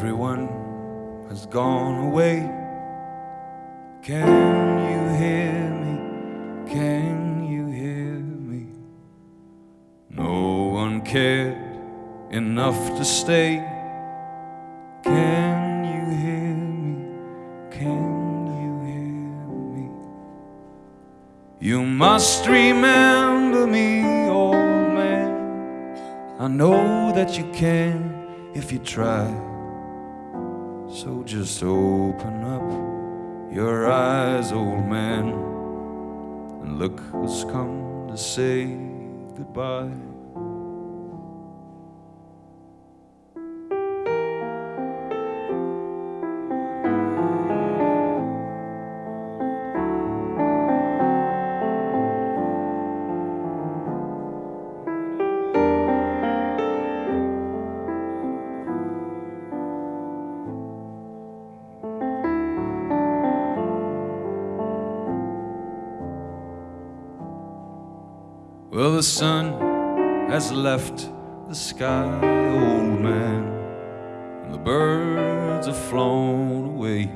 Everyone has gone away. Can you hear me? Can you hear me? No one cared enough to stay. Can you hear me? Can you hear me? You must remember me, old man. I know that you can if you try. So just open up your eyes, old man, and look who's come to say goodbye. Well, the sun has left the sky, old man, and the birds have flown away,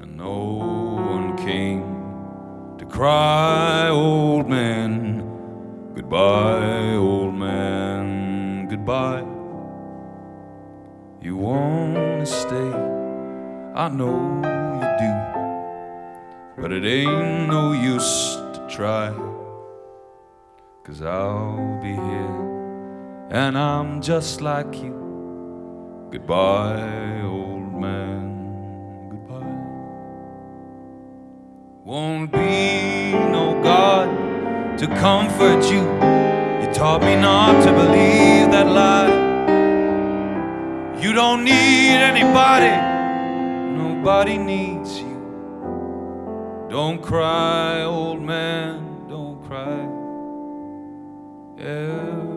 and no one came to cry, old man, goodbye, old man, goodbye. You wanna stay, I know you do, but it ain't no use try. Cause I'll be here, and I'm just like you. Goodbye, old man, goodbye. Won't be no God to comfort you. You taught me not to believe that lie. You don't need anybody, nobody needs you. Don't cry, old man, don't cry. Everybody.